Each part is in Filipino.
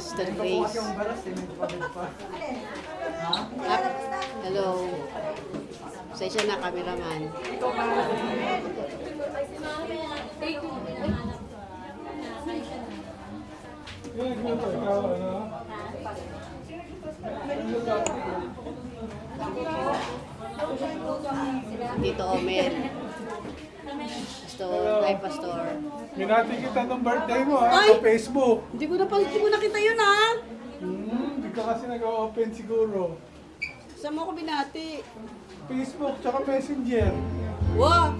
Sir Grace. Ah, hello. Pasensya na, cameraman. Dito, Omer. Pastor, hi, Pastor. Minati kita ng birthday mo ha, Ay! sa Facebook. Hindi ko na pa, hindi ko nakita yun, ha? Hmm, hindi ka kasi nag-open siguro. Saan mo ako binati? Facebook tsaka Messenger. Wow!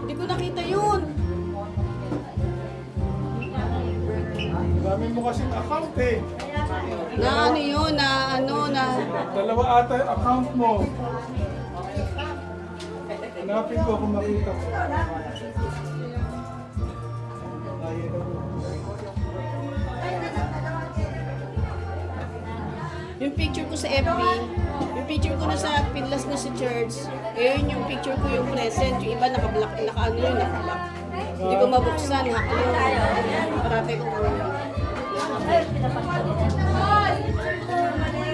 Hindi ko nakita yun. Ang dami mo kasing account eh. Na ano yun, na ano, na... Dalawa ata yung account mo. Hanapin ko kung makita ko. Yung picture ko sa FB, yung picture ko na sa Pinlas na sa church, eh yun yung picture ko yung present, yung iba naka-block, naka-ano yun, naka-block. Hindi ko mabuksan, hack yun. Parati ko Sige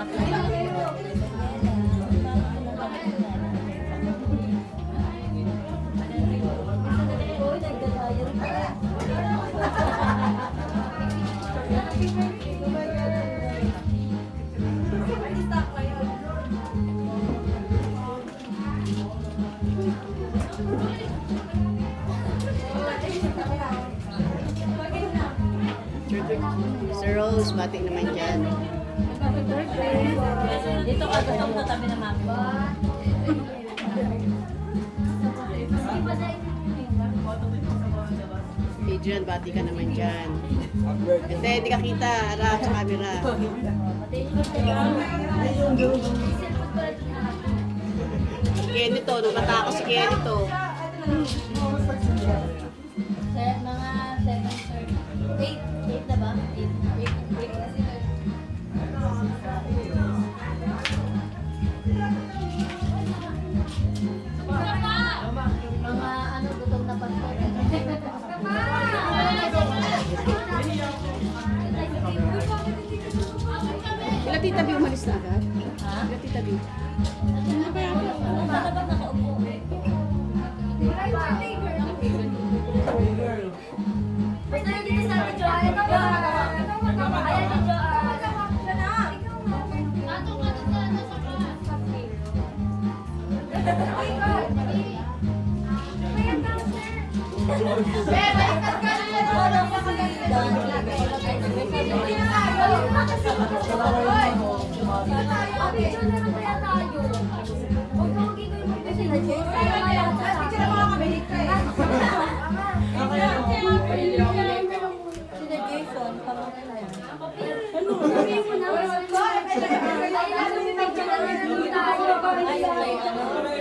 Sir Rose, bati naman dyan. Dito ka gusto mo tabi na mami. Adrian, bati ka naman dyan. Hindi, hindi ka kita. Harap sa camera. Si Kenny to, nung bata ako si Kenny to. Mga 7 sir. 8. 8 na ba? 8. 8. Mga Sila tita B umalis na agad? Ha? Sila tita B. Baka ba nakaupo? Basta